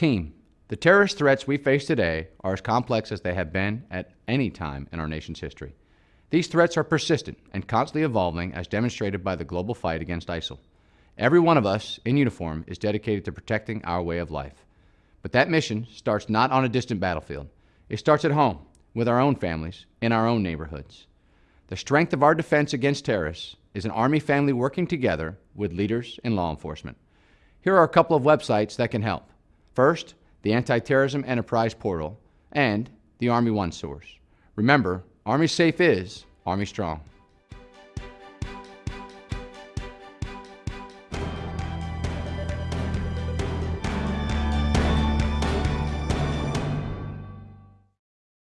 Team, the terrorist threats we face today are as complex as they have been at any time in our nation's history. These threats are persistent and constantly evolving as demonstrated by the global fight against ISIL. Every one of us in uniform is dedicated to protecting our way of life. But that mission starts not on a distant battlefield. It starts at home, with our own families, in our own neighborhoods. The strength of our defense against terrorists is an Army family working together with leaders in law enforcement. Here are a couple of websites that can help. First, the Anti-Terrorism Enterprise Portal and the Army One Source. Remember, Army Safe is Army Strong.